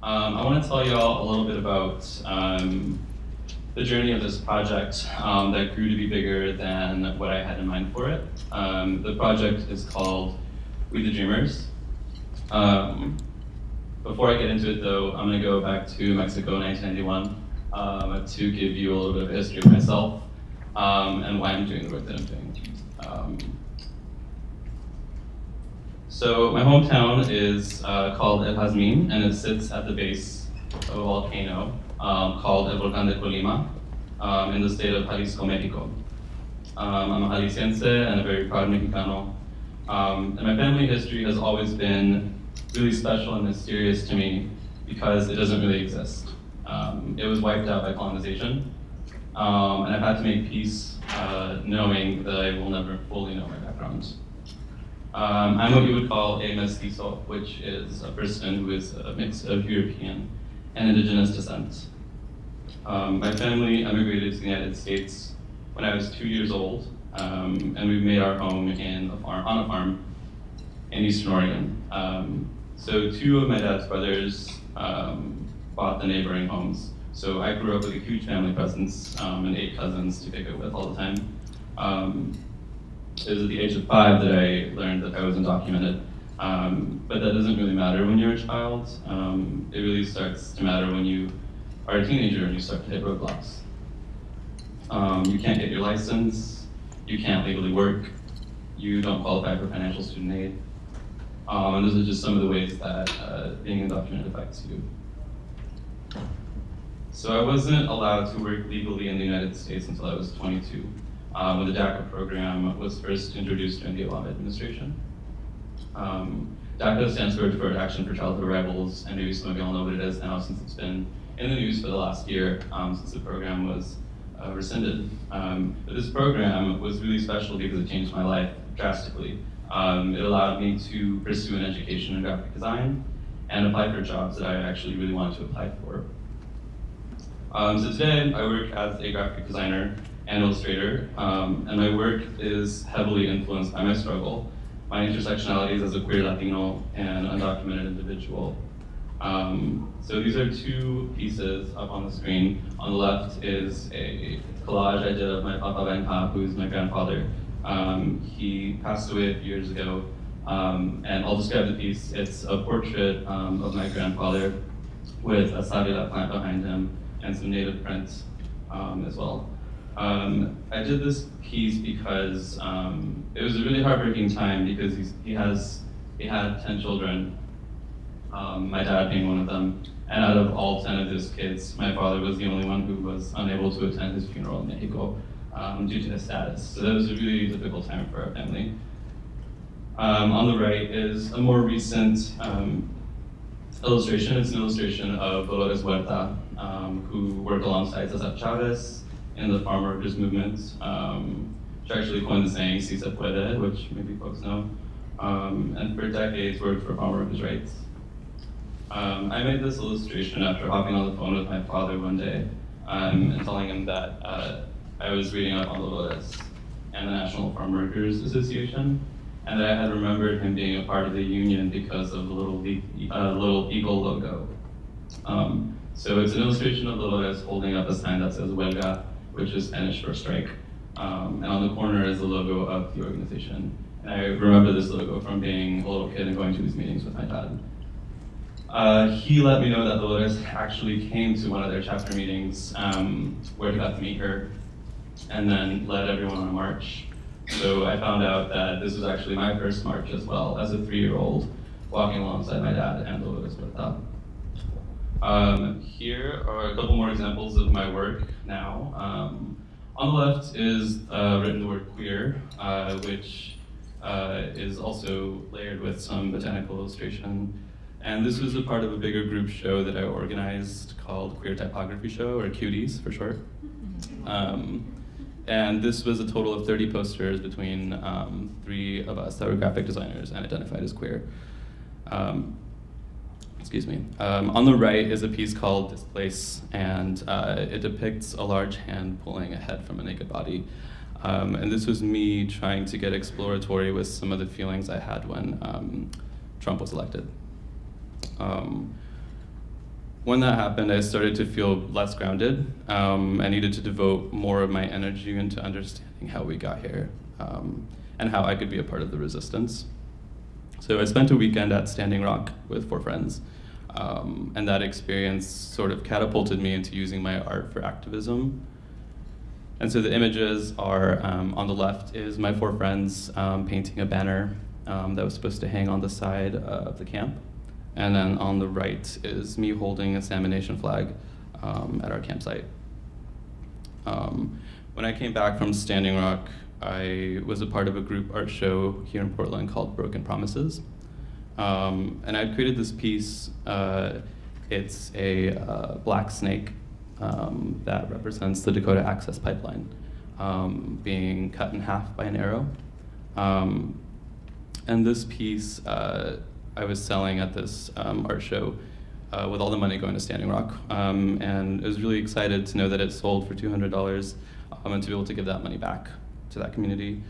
Um, I want to tell you all a little bit about um, the journey of this project um, that grew to be bigger than what I had in mind for it. Um, the project is called We the Dreamers. Um, before I get into it though, I'm going to go back to Mexico 1991 um, to give you a little bit of history of myself and why I'm doing the work that I'm doing. So my hometown is uh, called El Jazmin, and it sits at the base of a volcano um, called El Volcán de Colima um, in the state of Jalisco, Mexico. Um, I'm a Jalisciense and a very proud Mexicano. Um, and my family history has always been really special and mysterious to me because it doesn't really exist. Um, it was wiped out by colonization, um, and I've had to make peace uh, knowing that I will never fully know my background. Um, I'm what you would call a mestizo, which is a person who is a mix of European and indigenous descent. Um, my family emigrated to the United States when I was two years old, um, and we made our home in a farm, on a farm in Eastern Oregon. Um, so two of my dad's brothers um, bought the neighboring homes. So I grew up with a huge family presence um, and eight cousins to pick it with all the time. Um, it was at the age of five that I learned that I was undocumented. Um, but that doesn't really matter when you're a child. Um, it really starts to matter when you are a teenager and you start to hit roadblocks. Um, you can't get your license, you can't legally work, you don't qualify for financial student aid. Um, and those are just some of the ways that uh, being undocumented affects you. So I wasn't allowed to work legally in the United States until I was 22, um, when the DACA program was first introduced during the Obama administration. Um, DACA stands for Action for Childhood Arrivals, and maybe some of y'all know what it is now since it's been in the news for the last year, um, since the program was uh, rescinded. Um, but this program was really special because it changed my life drastically. Um, it allowed me to pursue an education in graphic design and apply for jobs that I actually really wanted to apply for. Um, so today I work as a graphic designer and illustrator, um, and my work is heavily influenced by my struggle, my intersectionalities as a queer Latino and undocumented individual. Um, so these are two pieces up on the screen. On the left is a collage I did of my Papa Benka, who's my grandfather. Um, he passed away a few years ago, um, and I'll describe the piece. It's a portrait um, of my grandfather with a savila plant behind him and some native prints um, as well. Um, I did this piece because um, it was a really heartbreaking time because he's, he has he had 10 children, um, my dad being one of them. And out of all 10 of his kids, my father was the only one who was unable to attend his funeral in Mexico um, due to his status. So that was a really difficult time for our family. Um, on the right is a more recent um, illustration. It's an illustration of Dolores Huerta, who worked alongside Cesar Chavez in the farm workers movement. Um, she actually coined the saying, si se puede, which maybe folks know, um, and for decades worked for farm workers' rights. Um, I made this illustration after hopping on the phone with my father one day um, and telling him that uh, I was reading up on Dolores and the National Farm Workers Association, and that I had remembered him being a part of the union because of the little, uh, little eagle logo. Um, so it's an illustration of Dolores holding up a sign that says Huelga, which is Spanish for strike. Um, and on the corner is the logo of the organization. And I remember this logo from being a little kid and going to these meetings with my dad. Uh, he let me know that the Dolores actually came to one of their chapter meetings um, where he got to meet her and then led everyone on a march. So I found out that this was actually my first march as well, as a three-year-old, walking alongside my dad and the Dolores Huerta. Um, here are a couple more examples of my work now. Um, on the left is uh, written the word queer, uh, which uh, is also layered with some botanical illustration. And this was a part of a bigger group show that I organized called Queer Typography Show, or Cuties for short. Um, and this was a total of 30 posters between um, three of us that were graphic designers and identified as queer. Um, excuse me. Um, on the right is a piece called Displace, and uh, it depicts a large hand pulling a head from a naked body. Um, and this was me trying to get exploratory with some of the feelings I had when um, Trump was elected. Um, when that happened, I started to feel less grounded. Um, I needed to devote more of my energy into understanding how we got here um, and how I could be a part of the resistance. So I spent a weekend at Standing Rock with four friends. Um, and that experience sort of catapulted me into using my art for activism. And so the images are um, on the left is my four friends um, painting a banner um, that was supposed to hang on the side of the camp. And then on the right is me holding a Salmon Nation flag um, at our campsite. Um, when I came back from Standing Rock, I was a part of a group art show here in Portland called Broken Promises. Um, and I created this piece. Uh, it's a uh, black snake um, that represents the Dakota Access Pipeline um, being cut in half by an arrow. Um, and this piece uh, I was selling at this um, art show uh, with all the money going to Standing Rock. Um, and I was really excited to know that it sold for $200 and to be able to give that money back to that community.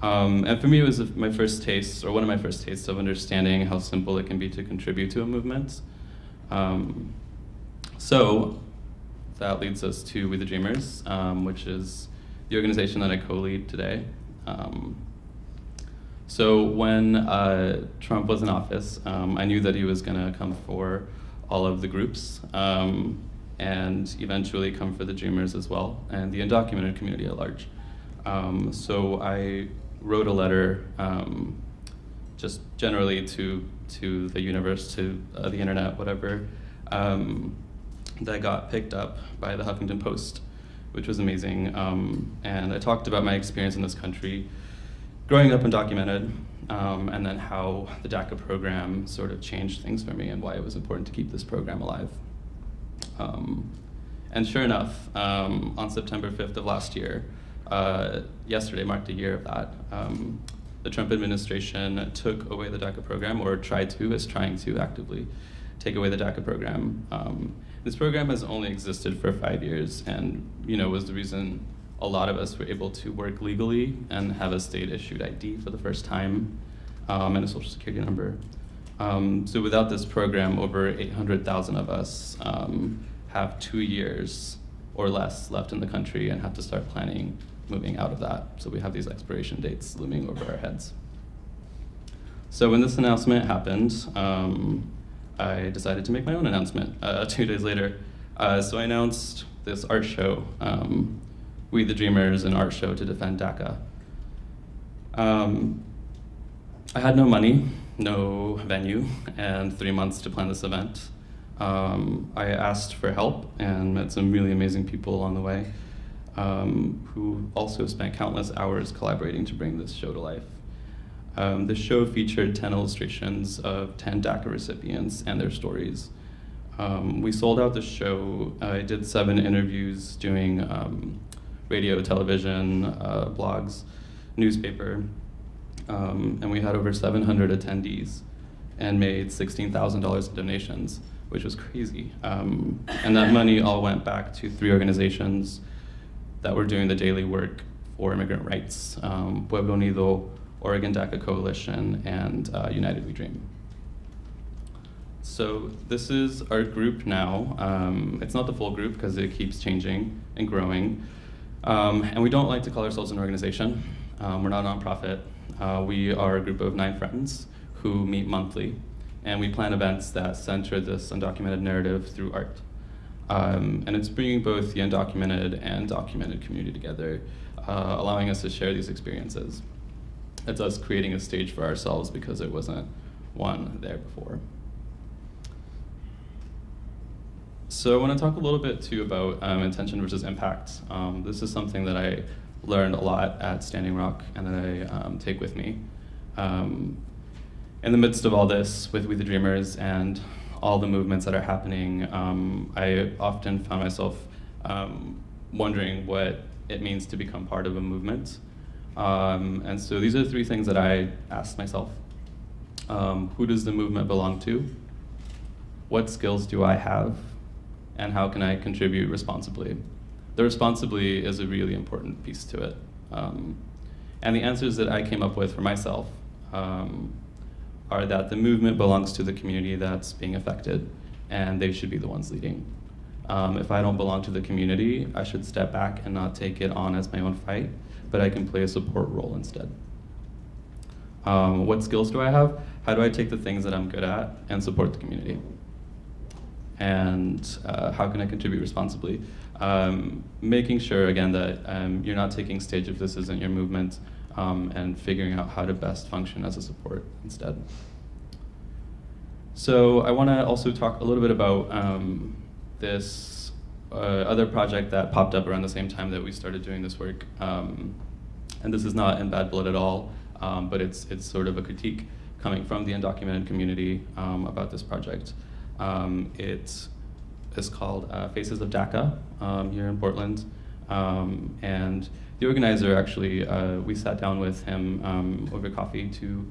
Um, and for me, it was my first taste, or one of my first tastes of understanding how simple it can be to contribute to a movement. Um, so that leads us to We the Dreamers, um, which is the organization that I co-lead today. Um, so when uh, Trump was in office, um, I knew that he was going to come for all of the groups um, and eventually come for the Dreamers as well, and the undocumented community at large. Um, so I wrote a letter um, just generally to, to the universe, to uh, the internet, whatever, um, that got picked up by the Huffington Post, which was amazing. Um, and I talked about my experience in this country, growing up undocumented, um, and then how the DACA program sort of changed things for me and why it was important to keep this program alive. Um, and sure enough, on September 5th of last year, uh, yesterday marked a year of that. Um, the Trump administration took away the DACA program, or tried to, is trying to actively take away the DACA program. Um, this program has only existed for five years, and you know was the reason a lot of us were able to work legally and have a state-issued ID for the first time, um, and a social security number. Um, so without this program, over 800,000 of us um, have two years or less left in the country and have to start planning moving out of that. So we have these expiration dates looming over our heads. So when this announcement happened, um, I decided to make my own announcement uh, two days later. Uh, so I announced this art show, um, We the Dreamers, an art show to defend DACA. Um, I had no money, no venue, and three months to plan this event. Um, I asked for help and met some really amazing people along the way um, who also spent countless hours collaborating to bring this show to life. Um, the show featured 10 illustrations of 10 DACA recipients and their stories. Um, we sold out the show. I did seven interviews doing um, radio, television, uh, blogs, newspaper, um, and we had over 700 attendees and made $16,000 in donations, which was crazy. Um, and that money all went back to three organizations that were doing the daily work for immigrant rights, um, Pueblo Unido, Oregon DACA Coalition, and uh, United We Dream. So this is our group now. Um, it's not the full group because it keeps changing and growing. Um, and we don't like to call ourselves an organization. Um, we're not a nonprofit. Uh, we are a group of nine friends who meet monthly. And we plan events that center this undocumented narrative through art. Um, and it's bringing both the undocumented and documented community together, uh, allowing us to share these experiences. It's us creating a stage for ourselves because there wasn't one there before. So I want to talk a little bit too about um, intention versus impact. Um, this is something that I learned a lot at Standing Rock and that I um, take with me. Um, in the midst of all this with We the Dreamers and all the movements that are happening, um, I often found myself um, wondering what it means to become part of a movement. Um, and so these are three things that I asked myself. Um, who does the movement belong to? What skills do I have? And how can I contribute responsibly? The responsibly is a really important piece to it. Um, and the answers that I came up with for myself um, are that the movement belongs to the community that's being affected. and they should be the ones leading. Um, if I don't belong to the community, I should step back and not take it on as my own fight, but I can play a support role instead. Um, what skills do I have? How do I take the things that I'm good at and support the community? And uh, how can I contribute responsibly? Um, making sure, again, that um, you're not taking stage if this isn't your movement, um, and figuring out how to best function as a support instead. So I want to also talk a little bit about um, this uh, other project that popped up around the same time that we started doing this work. Um, and this is not in bad blood at all, um, but it's, it's sort of a critique coming from the undocumented community um, about this project. Um, it is called uh, Faces of DACA here in Portland. And the organizer actually, uh, we sat down with him um, over coffee to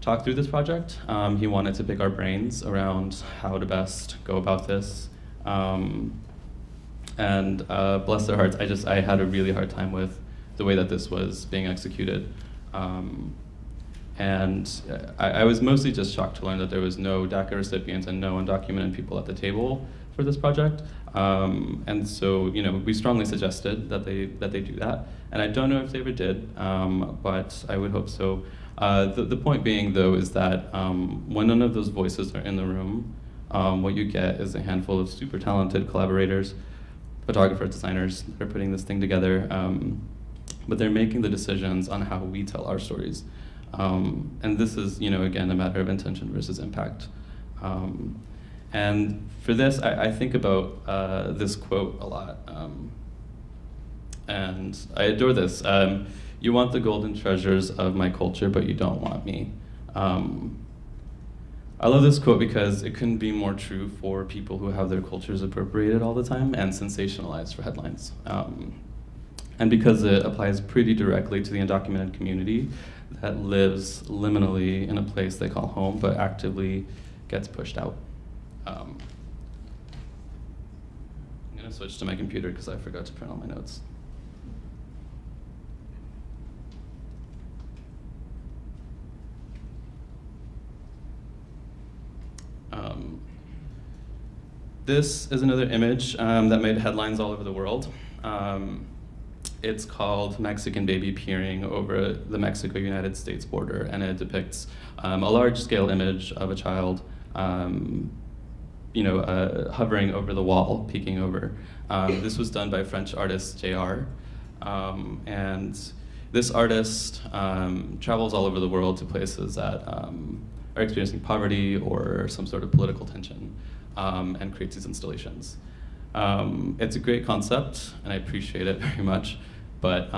talk through this project. Um, he wanted to pick our brains around how to best go about this. Um, and uh, bless their hearts, I just I had a really hard time with the way that this was being executed. Um, and I, I, was mostly just shocked to learn that there was no DACA recipients and no undocumented people at the table for this project. Um, and so, you know, we strongly suggested that they that they do that. And I don't know if they ever did, um, but I would hope so. Uh, the, the point being, though, is that um, when none of those voices are in the room, um, what you get is a handful of super talented collaborators, photographers, designers that are putting this thing together. Um, but they're making the decisions on how we tell our stories. Um, and this is, you know, again, a matter of intention versus impact. Um, and for this, I, I think about uh, this quote a lot. Um, and I adore this. Um, you want the golden treasures of my culture, but you don't want me. Um, I love this quote because it couldn't be more true for people who have their cultures appropriated all the time and sensationalized for headlines. Um, and because it applies pretty directly to the undocumented community that lives liminally in a place they call home, but actively gets pushed out. Um, I'm gonna switch to my computer because I forgot to print all my notes. Um, this is another image um, that made headlines all over the world. Um, it's called Mexican Baby Peering Over the Mexico-United States Border, and it depicts um, a large-scale image of a child um, you know, uh, hovering over the wall, peeking over. Um, this was done by French artist JR. Um, and this artist um, travels all over the world to places that um, are experiencing poverty or some sort of political tension um, and creates these installations. Um, it's a great concept, and I appreciate it very much, but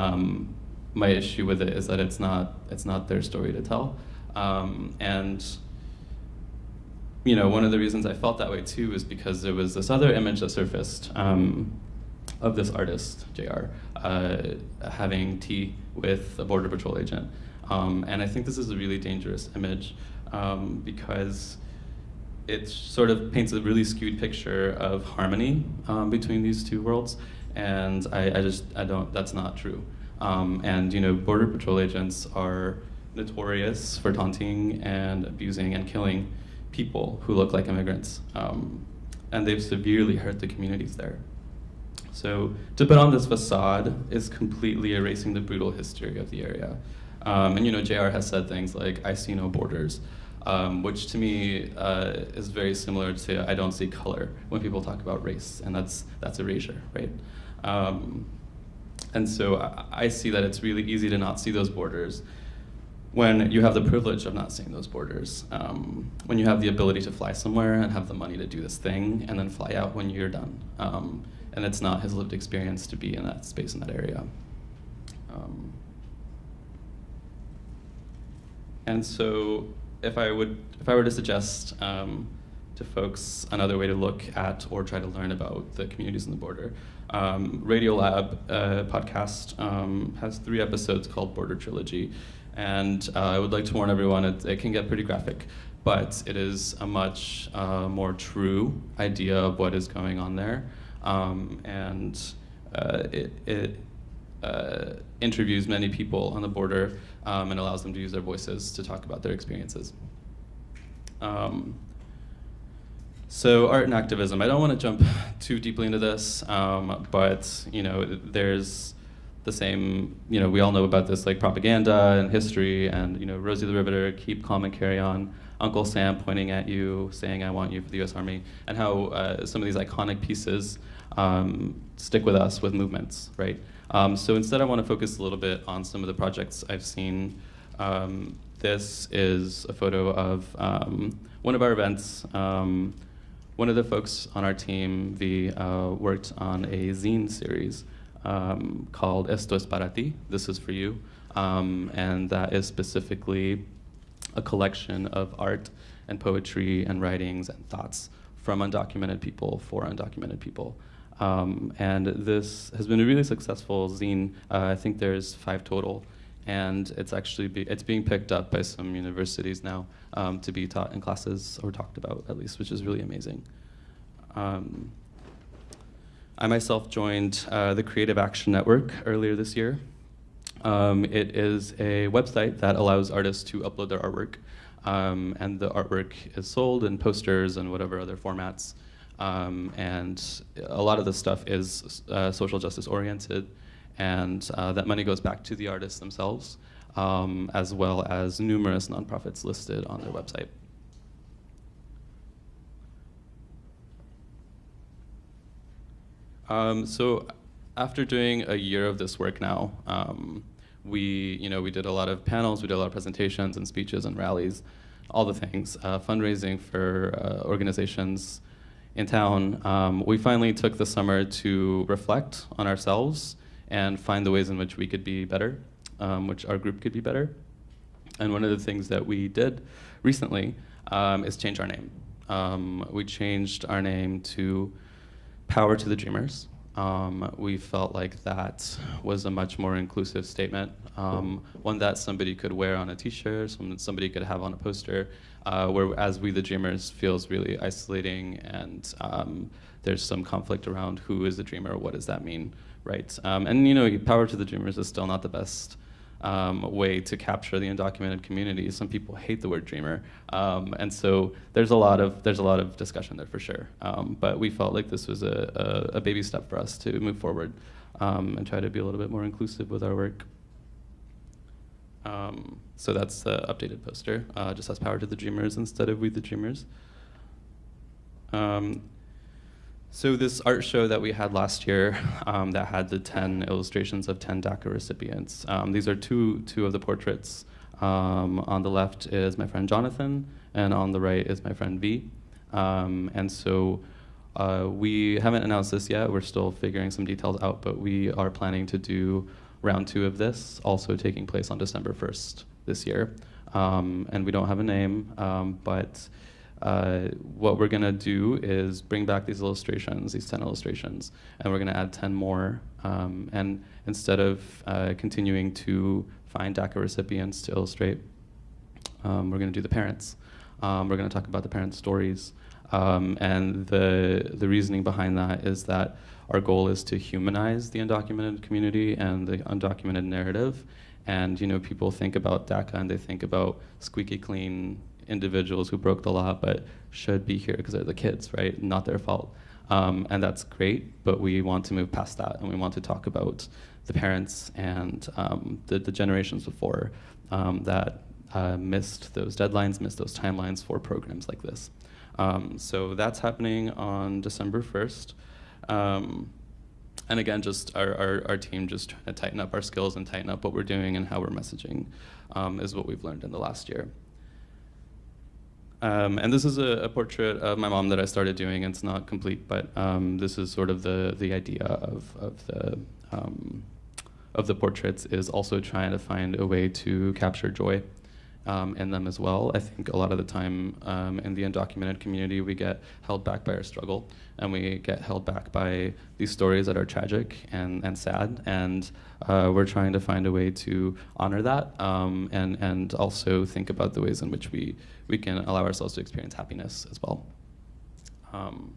my issue with it is that it's not, it's not their story to tell. and you know, one of the reasons I felt that way too was because there was this other image that surfaced um, of this artist, JR, uh, having tea with a Border Patrol agent. Um, and I think this is a really dangerous image um, because it sort of paints a really skewed picture of harmony um, between these two worlds. And I, I, just, I don't, that's not true. Um, and, you know, Border Patrol agents are notorious for taunting and abusing and killing people who look like immigrants. Um, and they've severely hurt the communities there. So to put on this facade is completely erasing the brutal history of the area. Um, and you know, JR has said things like, I see no borders, um, which to me uh, is very similar to I don't see color when people talk about race, and that's, that's erasure, right? Um, and so I, I see that it's really easy to not see those borders when you have the privilege of not seeing those borders, um, when you have the ability to fly somewhere and have the money to do this thing and then fly out when you're done. Um, and it's not his lived experience to be in that space in that area. Um, and so if I would, if I were to suggest um, to folks another way to look at or try to learn about the communities in the border, um, Radiolab uh, podcast um, has three episodes called Border Trilogy. And uh, I would like to warn everyone, it, it, can get pretty graphic, but it is a much uh, more true idea of what is going on there. Um, and uh, it, it uh, interviews many people on the border um, and allows them to use their voices to talk about their experiences. Um, So art and activism. I don't want to jump too deeply into this, um, but you know, there's the same. You know, we all know about this like propaganda and history, and you know, Rosie the Riveter, keep calm and carry on. Uncle Sam pointing at you, saying "I want you" for the U.S. Army, and how uh, some of these iconic pieces um, stick with us with movements, right? Um, so instead, I want to focus a little bit on some of the projects I've seen. Um, this is a photo of um, one of our events. Um, one of the folks on our team, V, uh, worked on a zine series um, called Esto es para ti, This is for you. Um, and that is specifically a collection of art and poetry and writings and thoughts from undocumented people for undocumented people. Um, and this has been a really successful zine. Uh, I think there's five total and it's actually be, it's being picked up by some universities now um, to be taught in classes or talked about at least, which is really amazing. Um, I myself joined uh, the Creative Action Network earlier this year. Um, it is a website that allows artists to upload their artwork, um, and the artwork is sold in posters and whatever other formats. Um, and a lot of the stuff is uh, social justice oriented and uh, that money goes back to the artists themselves, um, as well as numerous nonprofits listed on their website. Um, so after doing a year of this work now, um, we, you know, we did a lot of panels, we did a lot of presentations and speeches and rallies, all the things, uh, fundraising for uh, organizations in town. Um, we finally took the summer to reflect on ourselves and find the ways in which we could be better, um, which our group could be better. And one of the things that we did recently um, is change our name. Um, we changed our name to Power to the Dreamers. Um, we felt like that was a much more inclusive statement, um, one that somebody could wear on a T-shirt, some, somebody could have on a poster, uh, whereas We the Dreamers feels really isolating and um, there's some conflict around who is a dreamer, what does that mean, right? Um, and you know, power to the dreamers is still not the best um, way to capture the undocumented community. Some people hate the word dreamer, um, and so there's a lot of there's a lot of discussion there for sure. Um, but we felt like this was a, a, a, baby step for us to move forward um, and try to be a little bit more inclusive with our work. Um, so that's the updated poster. Uh, just has power to the dreamers instead of we the dreamers. Um, so this art show that we had last year um, that had the 10 illustrations of 10 DACA recipients. Um, these are two, two of the portraits. Um, on the left is my friend Jonathan, and on the right is my friend V. Um, and so uh, we haven't announced this yet. We're still figuring some details out, but we are planning to do round two of this, also taking place on December 1st this year. Um, and we don't have a name, um, but uh, what we're going to do is bring back these illustrations, these 10 illustrations, and we're going to add 10 more. Um, and instead of uh, continuing to find DACA recipients to illustrate, um, we're going to do the parents. Um, we're going to talk about the parents' stories. Um, and the, the reasoning behind that is that our goal is to humanize the undocumented community and the undocumented narrative. And you know, people think about DACA and they think about squeaky clean individuals who broke the law but should be here because they're the kids, right? Not their fault. Um, and that's great, but we want to move past that and we want to talk about the parents and um, the, the, generations before um, that uh, missed those deadlines, missed those timelines for programs like this. Um, so that's happening on December 1st. Um, and again, just our, our, our, team just trying to tighten up our skills and tighten up what we're doing and how we're messaging um, is what we've learned in the last year. Um, and this is a, a, portrait of my mom that I started doing. It's not complete, but um, this is sort of the the idea of of the um, of the portraits is also trying to find a way to capture joy um, in them as well. I think a lot of the time um, in the undocumented community, we get held back by our struggle, and we get held back by these stories that are tragic and, and sad, and uh, we're trying to find a way to honor that um, and, and also think about the ways in which we, we can allow ourselves to experience happiness as well. Um,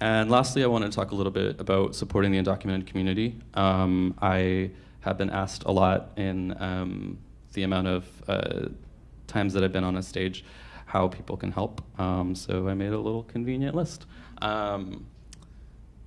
and lastly, I want to talk a little bit about supporting the undocumented community. Um, I have been asked a lot in um, the amount of uh, times that I've been on a stage, how people can help. Um, so I made a little convenient list. Um,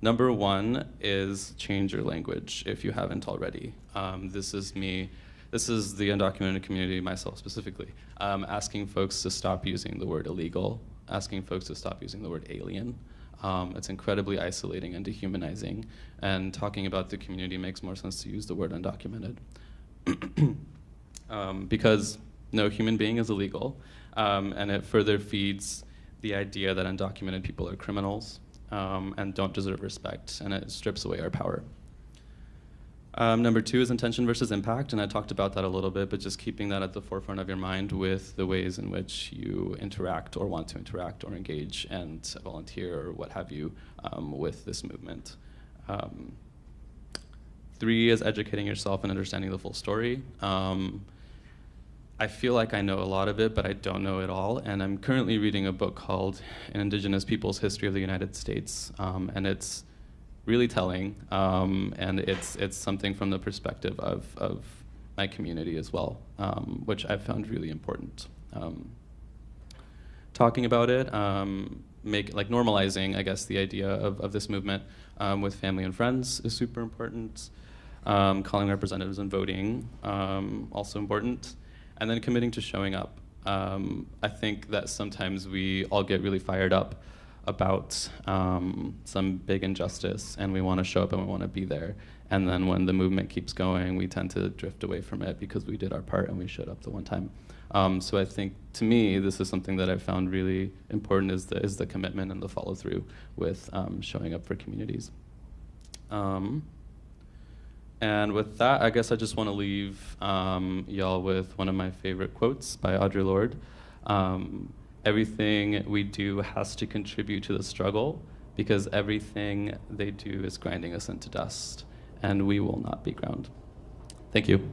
number one is change your language if you haven't already. Um, this is me, this is the undocumented community, myself specifically, um, asking folks to stop using the word illegal, asking folks to stop using the word alien. Um, it's incredibly isolating and dehumanizing, and talking about the community makes more sense to use the word undocumented. um, because no human being is illegal, um, and it further feeds the idea that undocumented people are criminals um, and don't deserve respect, and it strips away our power. Um, number two is intention versus impact, and I talked about that a little bit, but just keeping that at the forefront of your mind with the ways in which you interact or want to interact or engage and volunteer or what have you um, with this movement. Um, three is educating yourself and understanding the full story. Um, I feel like I know a lot of it, but I don't know it all. And I'm currently reading a book called An Indigenous People's History of the United States, um, and it's really telling, um, and it's it's something from the perspective of of my community as well, um, which I've found really important. Um, talking about it, um, make like normalizing, I guess, the idea of, of this movement um, with family and friends is super important. calling representatives and voting also important and then committing to showing up. Um, I think that sometimes we all get really fired up about um, some big injustice and we want to show up and we want to be there. And then when the movement keeps going, we tend to drift away from it because we did our part and we showed up the one time. Um, so I think to me, this is something that I found really important is the, is the commitment and the follow through with um, showing up for communities. And with that, I guess I just want to leave um, y'all with one of my favorite quotes by Audre Lorde. Um, everything we do has to contribute to the struggle because everything they do is grinding us into dust, and we will not be ground. Thank you.